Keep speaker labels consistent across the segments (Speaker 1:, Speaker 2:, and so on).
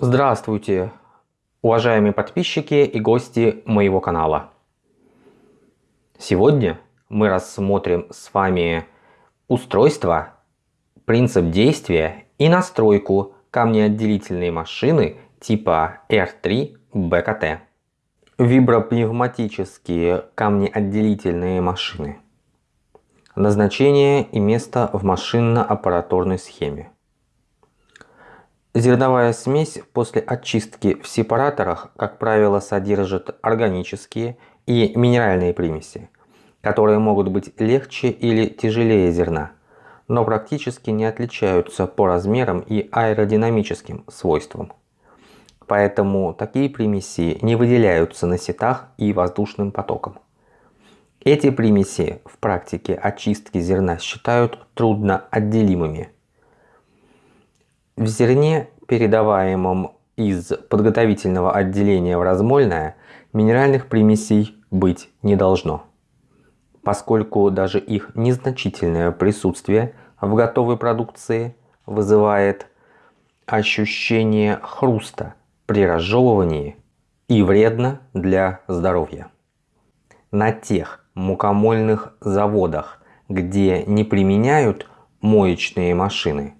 Speaker 1: Здравствуйте, уважаемые подписчики и гости моего канала. Сегодня мы рассмотрим с вами устройство, принцип действия и настройку камнеотделительной машины типа R3 BKT. Вибропневматические камнеотделительные машины. Назначение и место в машинно-аппараторной схеме. Зерновая смесь после очистки в сепараторах, как правило, содержит органические и минеральные примеси, которые могут быть легче или тяжелее зерна, но практически не отличаются по размерам и аэродинамическим свойствам. Поэтому такие примеси не выделяются на сетах и воздушным потоком. Эти примеси в практике очистки зерна считают трудно отделимыми – в зерне, передаваемом из подготовительного отделения в размольное, минеральных примесей быть не должно, поскольку даже их незначительное присутствие в готовой продукции вызывает ощущение хруста при разжевывании и вредно для здоровья. На тех мукомольных заводах, где не применяют моечные машины,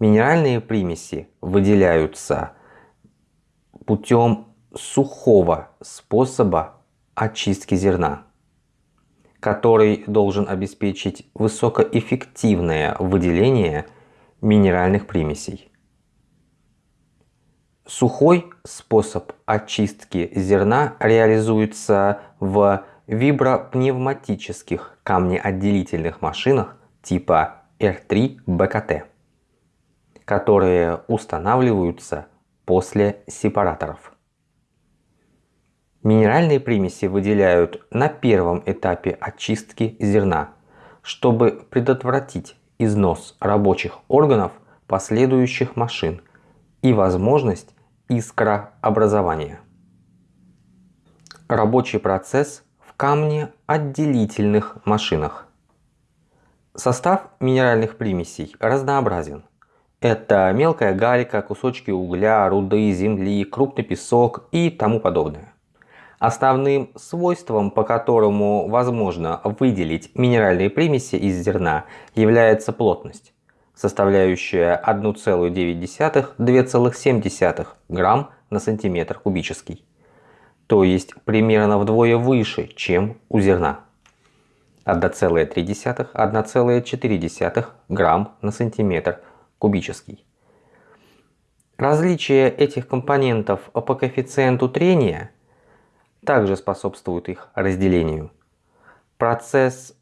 Speaker 1: Минеральные примеси выделяются путем сухого способа очистки зерна, который должен обеспечить высокоэффективное выделение минеральных примесей. Сухой способ очистки зерна реализуется в вибропневматических камнеотделительных машинах типа R3 БКТ которые устанавливаются после сепараторов. Минеральные примеси выделяют на первом этапе очистки зерна, чтобы предотвратить износ рабочих органов последующих машин и возможность искрообразования. Рабочий процесс в камне отделительных машинах. Состав минеральных примесей разнообразен. Это мелкая галька, кусочки угля, руды, земли, крупный песок и тому подобное. Основным свойством, по которому возможно выделить минеральные примеси из зерна, является плотность, составляющая 1,9-2,7 грамм на сантиметр кубический, то есть примерно вдвое выше, чем у зерна. 1,3-1,4 грамм на сантиметр кубический. Различие этих компонентов по коэффициенту трения также способствует их разделению. Процесс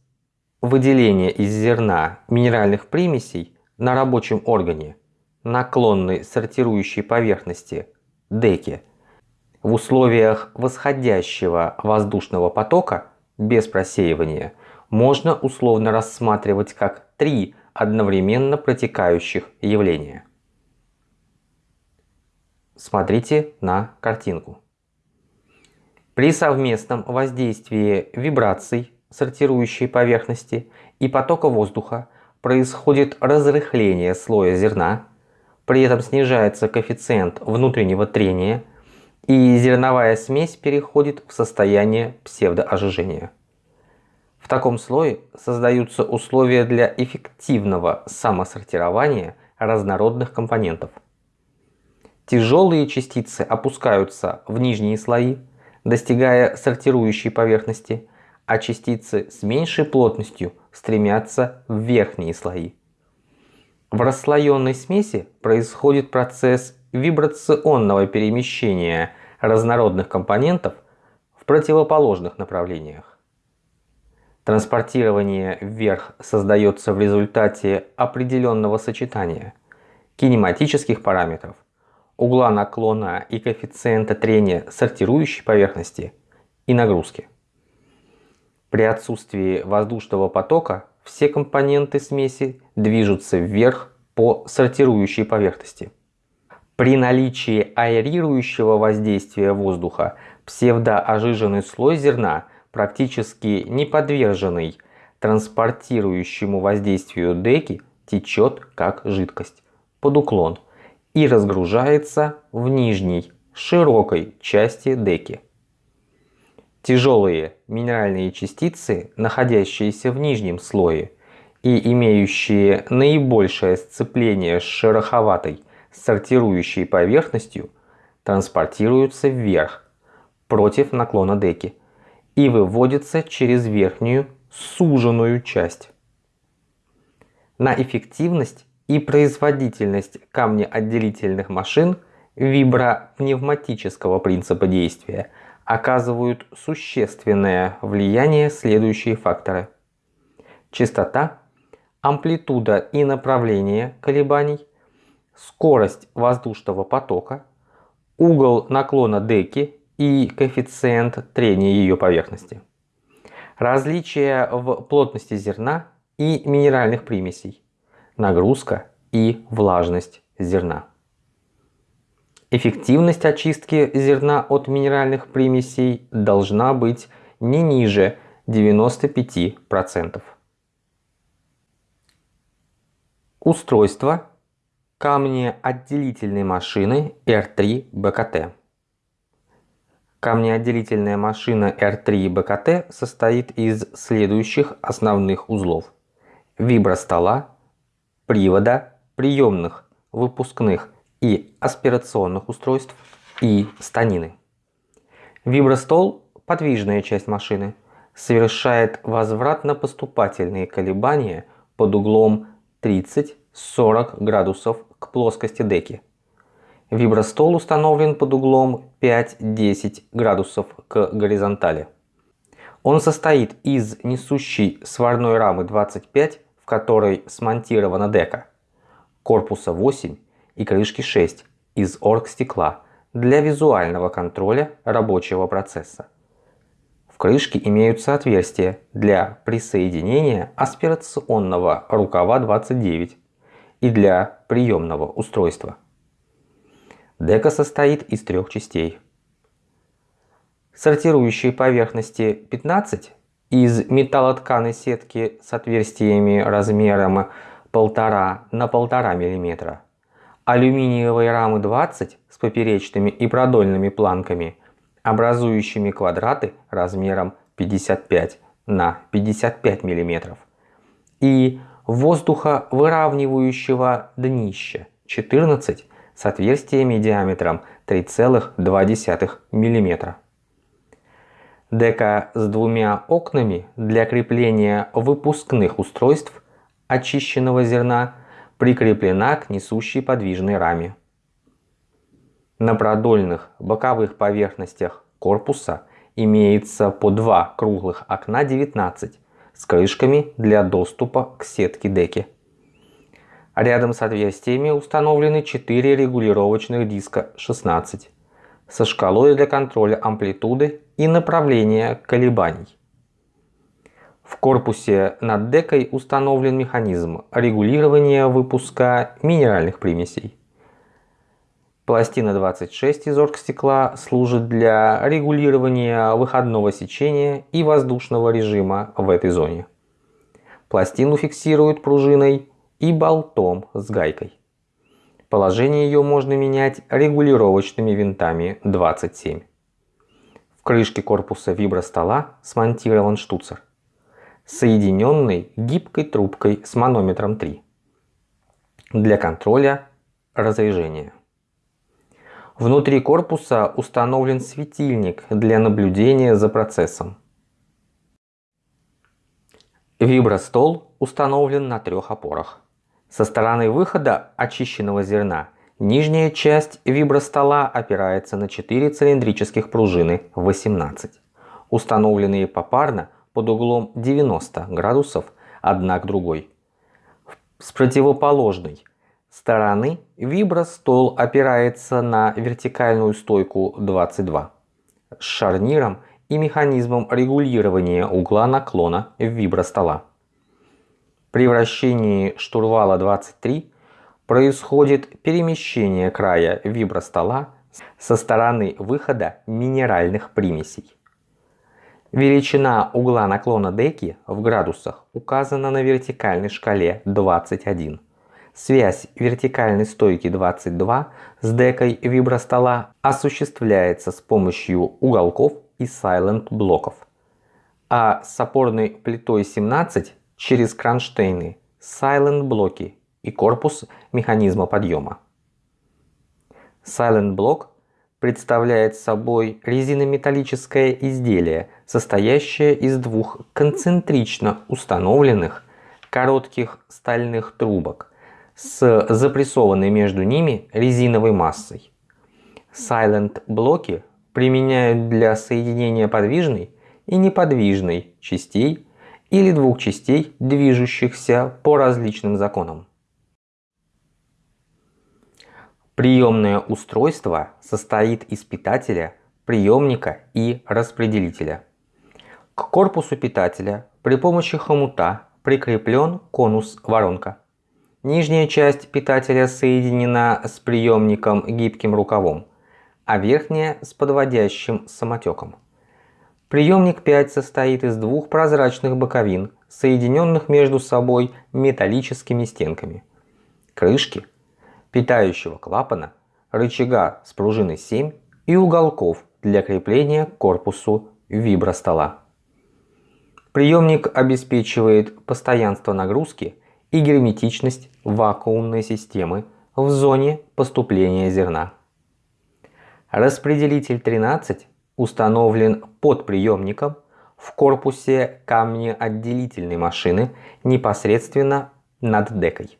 Speaker 1: выделения из зерна минеральных примесей на рабочем органе наклонной сортирующей поверхности деки в условиях восходящего воздушного потока без просеивания можно условно рассматривать как три одновременно протекающих явления. Смотрите на картинку. При совместном воздействии вибраций сортирующей поверхности и потока воздуха происходит разрыхление слоя зерна, при этом снижается коэффициент внутреннего трения и зерновая смесь переходит в состояние псевдоожижения. В таком слое создаются условия для эффективного самосортирования разнородных компонентов. Тяжелые частицы опускаются в нижние слои, достигая сортирующей поверхности, а частицы с меньшей плотностью стремятся в верхние слои. В расслоенной смеси происходит процесс вибрационного перемещения разнородных компонентов в противоположных направлениях. Транспортирование вверх создается в результате определенного сочетания кинематических параметров, угла наклона и коэффициента трения сортирующей поверхности и нагрузки. При отсутствии воздушного потока все компоненты смеси движутся вверх по сортирующей поверхности. При наличии аэрирующего воздействия воздуха псевдоожиженный слой зерна – практически не подверженный транспортирующему воздействию деки, течет как жидкость под уклон и разгружается в нижней широкой части деки. Тяжелые минеральные частицы, находящиеся в нижнем слое и имеющие наибольшее сцепление с шероховатой сортирующей поверхностью, транспортируются вверх против наклона деки и выводятся через верхнюю суженную часть. На эффективность и производительность камнеотделительных машин вибропневматического принципа действия оказывают существенное влияние следующие факторы. Частота, амплитуда и направление колебаний, скорость воздушного потока, угол наклона деки и коэффициент трения ее поверхности. Различия в плотности зерна и минеральных примесей, нагрузка и влажность зерна. Эффективность очистки зерна от минеральных примесей должна быть не ниже 95%. Устройство камнеотделительной машины R3 БКТ. Камнеотделительная машина R3 БКТ состоит из следующих основных узлов. Вибростола, привода, приемных, выпускных и аспирационных устройств и станины. Вибростол – подвижная часть машины, совершает возвратно-поступательные колебания под углом 30-40 градусов к плоскости деки. Вибростол установлен под углом 5-10 градусов к горизонтали. Он состоит из несущей сварной рамы 25, в которой смонтирована дека, корпуса 8 и крышки 6 из оргстекла для визуального контроля рабочего процесса. В крышке имеются отверстия для присоединения аспирационного рукава 29 и для приемного устройства. Дека состоит из трех частей. Сортирующие поверхности 15 из металлотканой сетки с отверстиями размером 1,5 на 1,5 мм алюминиевые рамы 20 с поперечными и продольными планками, образующими квадраты размером 55 на 55 мм, и воздуховыравнивающего днища 14 с отверстиями диаметром 3,2 мм. Дека с двумя окнами для крепления выпускных устройств очищенного зерна прикреплена к несущей подвижной раме. На продольных боковых поверхностях корпуса имеется по два круглых окна 19 с крышками для доступа к сетке деки. Рядом с отверстиями установлены 4 регулировочных диска 16 со шкалой для контроля амплитуды и направления колебаний. В корпусе над декой установлен механизм регулирования выпуска минеральных примесей. Пластина 26 из оргстекла служит для регулирования выходного сечения и воздушного режима в этой зоне. Пластину фиксируют пружиной и болтом с гайкой. Положение ее можно менять регулировочными винтами 27. В крышке корпуса вибростола смонтирован штуцер соединенный гибкой трубкой с манометром 3 для контроля разрежения. Внутри корпуса установлен светильник для наблюдения за процессом. Вибростол установлен на трех опорах. Со стороны выхода очищенного зерна нижняя часть вибростола опирается на 4 цилиндрических пружины 18, установленные попарно под углом 90 градусов одна к другой. С противоположной стороны вибростол опирается на вертикальную стойку 22 с шарниром и механизмом регулирования угла наклона вибростола. При вращении штурвала 23 происходит перемещение края вибростола со стороны выхода минеральных примесей. Величина угла наклона деки в градусах указана на вертикальной шкале 21 Связь вертикальной стойки 22 с декой вибростола осуществляется с помощью уголков и silent блоков, а с опорной плитой 17 через кронштейны, silent блоки и корпус механизма подъема. Silent блок представляет собой резинометаллическое изделие, состоящее из двух концентрично установленных коротких стальных трубок с запрессованной между ними резиновой массой. Silent блоки применяют для соединения подвижной и неподвижной частей или двух частей, движущихся по различным законам. Приемное устройство состоит из питателя, приемника и распределителя. К корпусу питателя при помощи хомута прикреплен конус-воронка. Нижняя часть питателя соединена с приемником гибким рукавом, а верхняя с подводящим самотеком. Приемник 5 состоит из двух прозрачных боковин, соединенных между собой металлическими стенками. Крышки – питающего клапана, рычага с пружиной 7 и уголков для крепления к корпусу вибростола. Приемник обеспечивает постоянство нагрузки и герметичность вакуумной системы в зоне поступления зерна. Распределитель 13 установлен под приемником в корпусе камнеотделительной машины непосредственно над декой.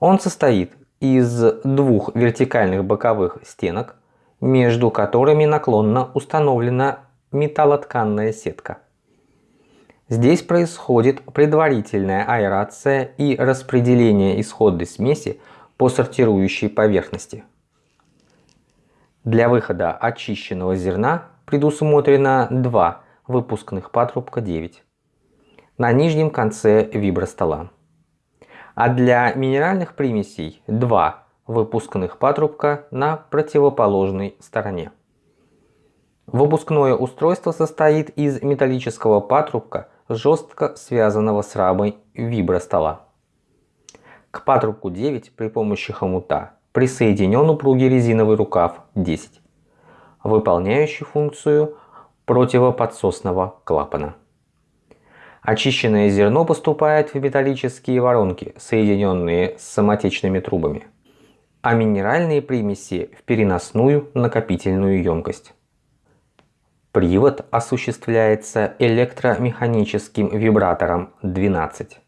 Speaker 1: Он состоит из двух вертикальных боковых стенок, между которыми наклонно установлена металлотканная сетка. Здесь происходит предварительная аэрация и распределение исходной смеси по сортирующей поверхности. Для выхода очищенного зерна предусмотрено два выпускных патрубка 9 на нижнем конце вибростола а для минеральных примесей два выпускных патрубка на противоположной стороне. Выпускное устройство состоит из металлического патрубка, жестко связанного с рамой вибростола. К патрубку 9 при помощи хомута присоединен упругий резиновый рукав 10, выполняющий функцию противоподсосного клапана. Очищенное зерно поступает в металлические воронки, соединенные с самотечными трубами, а минеральные примеси в переносную накопительную емкость. Привод осуществляется электромеханическим вибратором 12.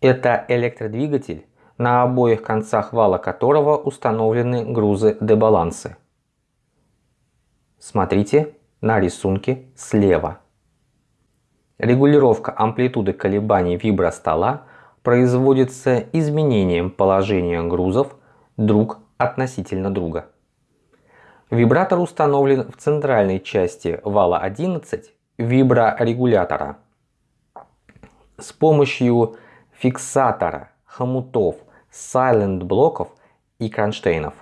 Speaker 1: Это электродвигатель, на обоих концах вала которого установлены грузы-дебалансы. Смотрите на рисунке слева. Регулировка амплитуды колебаний вибростола производится изменением положения грузов друг относительно друга. Вибратор установлен в центральной части вала 11 виброрегулятора. С помощью фиксатора, хомутов, сайлент-блоков и кронштейнов.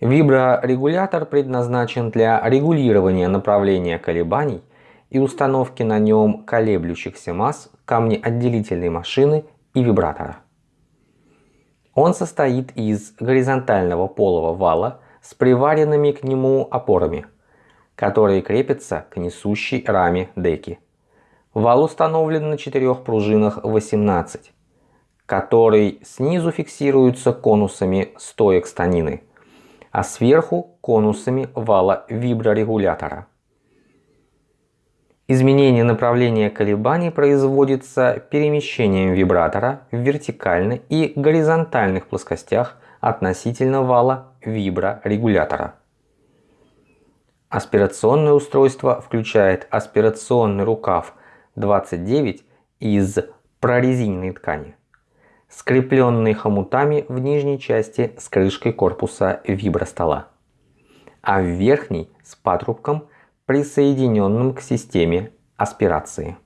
Speaker 1: Виброрегулятор предназначен для регулирования направления колебаний и установки на нем колеблющихся масс камнеотделительной машины и вибратора. Он состоит из горизонтального полого вала с приваренными к нему опорами, которые крепятся к несущей раме деки. Вал установлен на четырех пружинах 18, который снизу фиксируется конусами стоек станины, а сверху конусами вала виброрегулятора. Изменение направления колебаний производится перемещением вибратора в вертикальной и горизонтальных плоскостях относительно вала виброрегулятора. Аспирационное устройство включает аспирационный рукав 29 из прорезиненной ткани, скрепленный хомутами в нижней части с крышкой корпуса вибростола, а в верхней с патрубком – присоединенным к системе аспирации.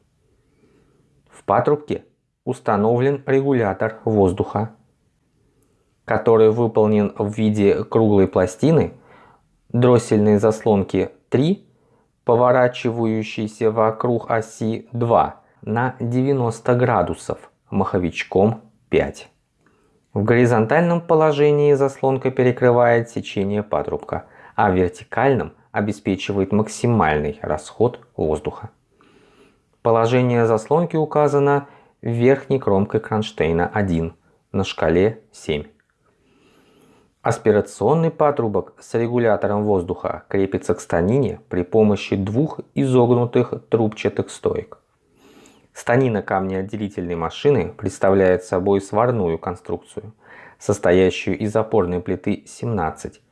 Speaker 1: В патрубке установлен регулятор воздуха, который выполнен в виде круглой пластины дроссельной заслонки 3, поворачивающейся вокруг оси 2 на 90 градусов маховичком 5. В горизонтальном положении заслонка перекрывает сечение патрубка, а в вертикальном обеспечивает максимальный расход воздуха. Положение заслонки указано верхней кромкой кронштейна 1 на шкале 7. Аспирационный патрубок с регулятором воздуха крепится к станине при помощи двух изогнутых трубчатых стоек. Станина камнеотделительной машины представляет собой сварную конструкцию, состоящую из опорной плиты 17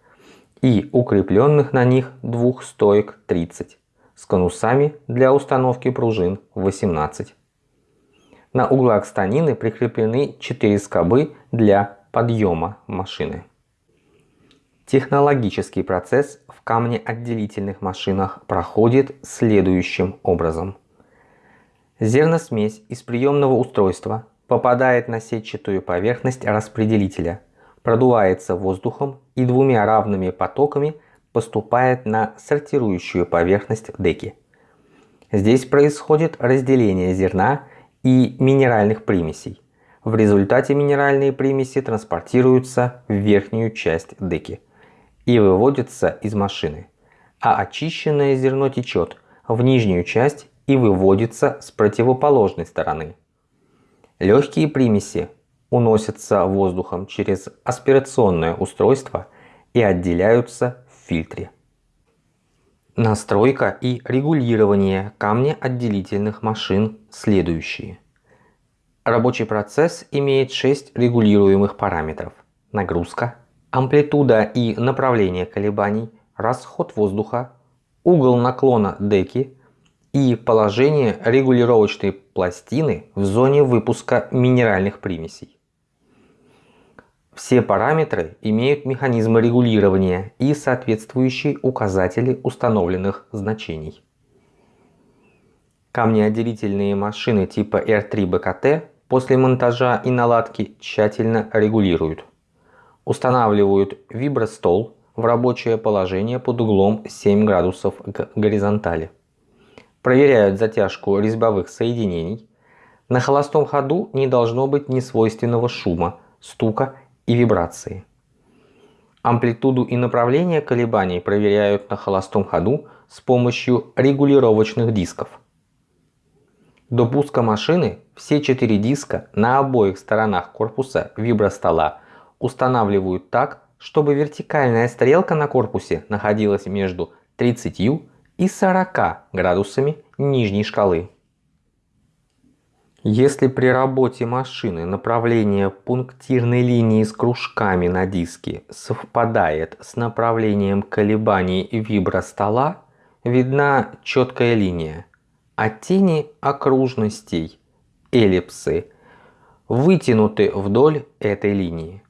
Speaker 1: и укрепленных на них двух стоек 30 с конусами для установки пружин 18. На углах станины прикреплены 4 скобы для подъема машины. Технологический процесс в камнеотделительных машинах проходит следующим образом. Зерносмесь из приемного устройства попадает на сетчатую поверхность распределителя, продувается воздухом и двумя равными потоками поступает на сортирующую поверхность деки. Здесь происходит разделение зерна и минеральных примесей. В результате минеральные примеси транспортируются в верхнюю часть деки и выводятся из машины, а очищенное зерно течет в нижнюю часть и выводится с противоположной стороны. Легкие примеси уносятся воздухом через аспирационное устройство и отделяются в фильтре. Настройка и регулирование камнеотделительных машин следующие. Рабочий процесс имеет 6 регулируемых параметров. Нагрузка, амплитуда и направление колебаний, расход воздуха, угол наклона деки и положение регулировочной пластины в зоне выпуска минеральных примесей. Все параметры имеют механизмы регулирования и соответствующие указатели установленных значений. Камнеотделительные машины типа R3 BKT после монтажа и наладки тщательно регулируют. Устанавливают вибростол в рабочее положение под углом 7 градусов к горизонтали. Проверяют затяжку резьбовых соединений. На холостом ходу не должно быть несвойственного шума, стука и вибрации. Амплитуду и направление колебаний проверяют на холостом ходу с помощью регулировочных дисков. До пуска машины все четыре диска на обоих сторонах корпуса вибростола устанавливают так, чтобы вертикальная стрелка на корпусе находилась между 30 и 40 градусами нижней шкалы. Если при работе машины направление пунктирной линии с кружками на диске совпадает с направлением колебаний вибростола, видна четкая линия, а тени окружностей, эллипсы, вытянуты вдоль этой линии.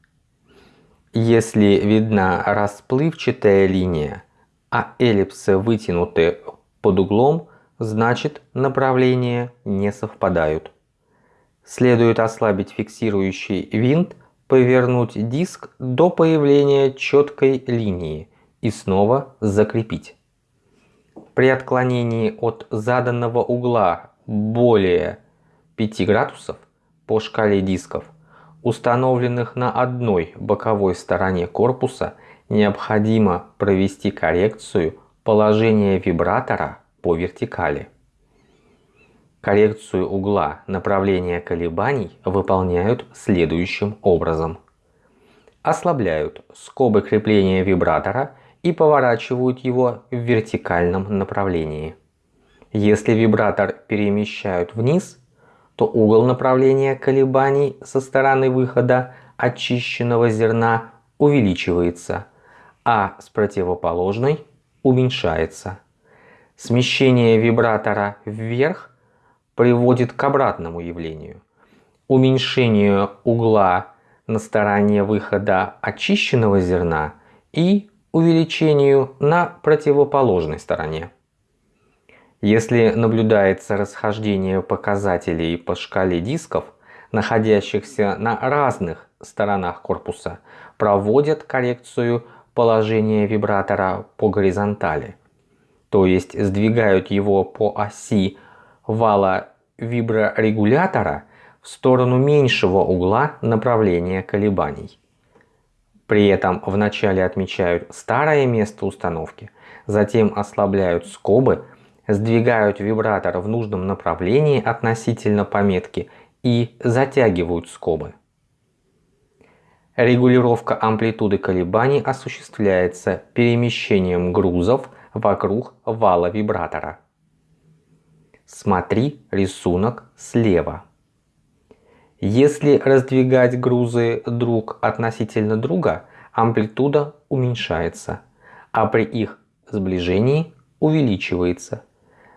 Speaker 1: Если видна расплывчатая линия, а эллипсы вытянуты под углом, значит направления не совпадают. Следует ослабить фиксирующий винт, повернуть диск до появления четкой линии и снова закрепить. При отклонении от заданного угла более 5 градусов по шкале дисков, установленных на одной боковой стороне корпуса, необходимо провести коррекцию положения вибратора по вертикали. Коррекцию угла направления колебаний выполняют следующим образом. Ослабляют скобы крепления вибратора и поворачивают его в вертикальном направлении. Если вибратор перемещают вниз, то угол направления колебаний со стороны выхода очищенного зерна увеличивается, а с противоположной уменьшается. Смещение вибратора вверх приводит к обратному явлению. Уменьшению угла на стороне выхода очищенного зерна и увеличению на противоположной стороне. Если наблюдается расхождение показателей по шкале дисков, находящихся на разных сторонах корпуса, проводят коррекцию положения вибратора по горизонтали, то есть сдвигают его по оси вала виброрегулятора в сторону меньшего угла направления колебаний. При этом вначале отмечают старое место установки, затем ослабляют скобы, сдвигают вибратор в нужном направлении относительно пометки и затягивают скобы. Регулировка амплитуды колебаний осуществляется перемещением грузов вокруг вала вибратора. Смотри рисунок слева. Если раздвигать грузы друг относительно друга, амплитуда уменьшается, а при их сближении увеличивается.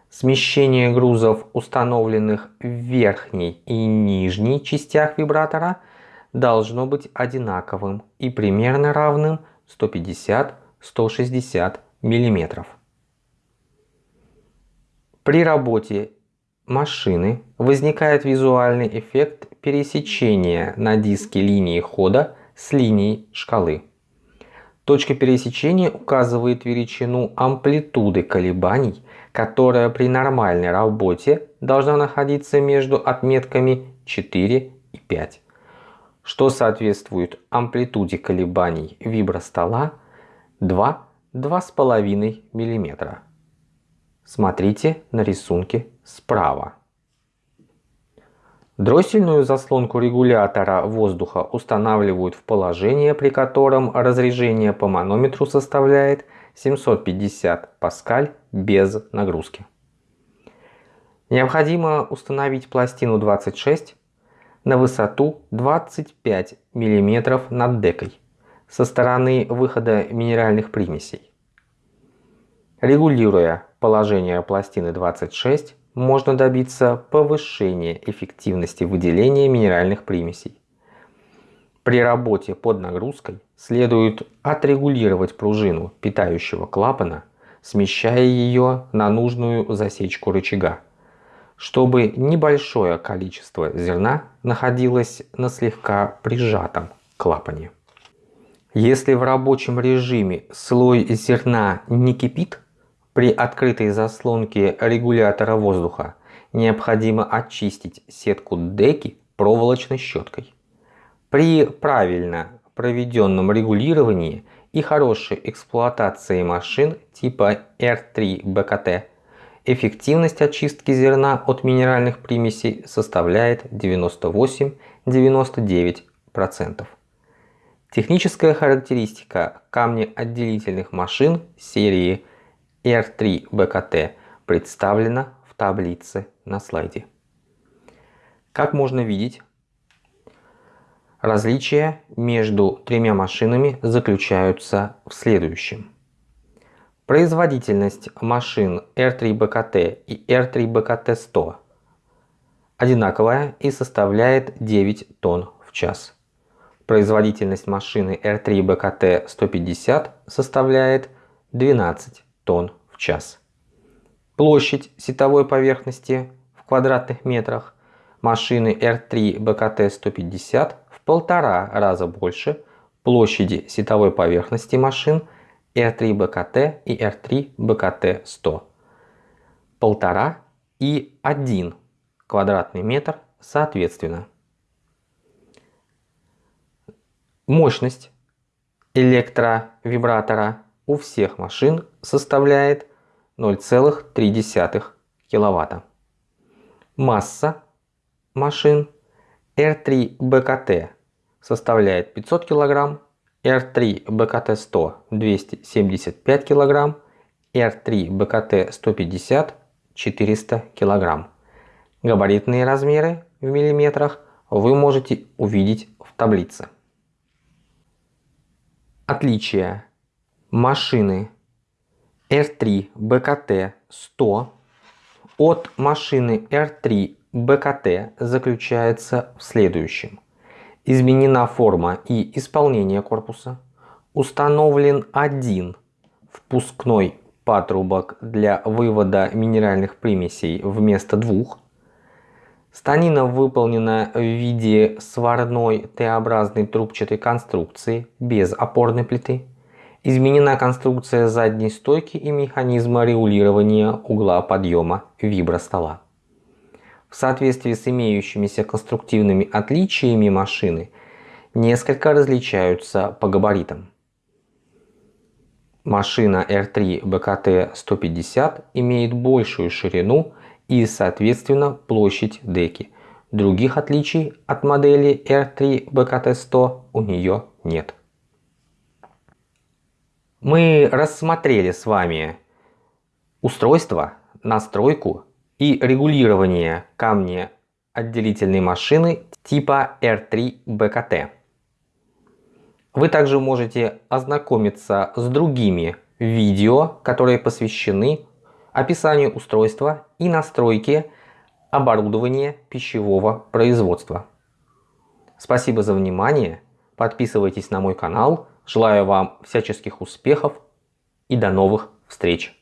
Speaker 1: Смещение грузов, установленных в верхней и нижней частях вибратора, должно быть одинаковым и примерно равным 150-160 мм. При работе машины возникает визуальный эффект пересечения на диске линии хода с линией шкалы. Точка пересечения указывает величину амплитуды колебаний, которая при нормальной работе должна находиться между отметками 4 и 5, что соответствует амплитуде колебаний вибростола 2-2,5 мм. Смотрите на рисунке справа. Дроссельную заслонку регулятора воздуха устанавливают в положение, при котором разрежение по манометру составляет 750 паскаль без нагрузки. Необходимо установить пластину 26 на высоту 25 мм над декой со стороны выхода минеральных примесей. Регулируя положение пластины 26, можно добиться повышения эффективности выделения минеральных примесей. При работе под нагрузкой следует отрегулировать пружину питающего клапана, смещая ее на нужную засечку рычага, чтобы небольшое количество зерна находилось на слегка прижатом клапане. Если в рабочем режиме слой зерна не кипит, при открытой заслонке регулятора воздуха необходимо очистить сетку деки проволочной щеткой. При правильно проведенном регулировании и хорошей эксплуатации машин типа R3 BKT эффективность очистки зерна от минеральных примесей составляет 98-99%. Техническая характеристика камнеотделительных машин серии R3 BKT представлена в таблице на слайде. Как можно видеть, различия между тремя машинами заключаются в следующем. Производительность машин R3BKT и R3BKT100 одинаковая и составляет 9 тонн в час. Производительность машины R3BKT150 составляет 12 тонн в час. Площадь сетовой поверхности в квадратных метрах машины R3BKT150 в полтора раза больше площади сетовой поверхности машин R3BKT R3BKT и R3BKT100, 1,5 и 1 квадратный метр соответственно. Мощность электровибратора у всех машин составляет 0,3 кВт. Масса машин R3 BKT составляет 500 кг, R3 BKT 100 275 кг, R3 BKT 150 400 кг. Габаритные размеры в миллиметрах вы можете увидеть в таблице. Отличия машины R3 BKT 100 от машины R3 BKT заключается в следующем. Изменена форма и исполнение корпуса. Установлен один впускной патрубок для вывода минеральных примесей вместо двух. Станина выполнена в виде сварной Т-образной трубчатой конструкции без опорной плиты. Изменена конструкция задней стойки и механизма регулирования угла подъема вибростола. В соответствии с имеющимися конструктивными отличиями машины несколько различаются по габаритам. Машина R3 BKT 150 имеет большую ширину и соответственно площадь деки. Других отличий от модели R3 BKT 100 у нее нет. Мы рассмотрели с вами устройство, настройку и регулирование камня отделительной машины типа R3 BKT. Вы также можете ознакомиться с другими видео, которые посвящены описанию устройства и настройке оборудования пищевого производства. Спасибо за внимание. Подписывайтесь на мой канал. Желаю вам всяческих успехов и до новых встреч.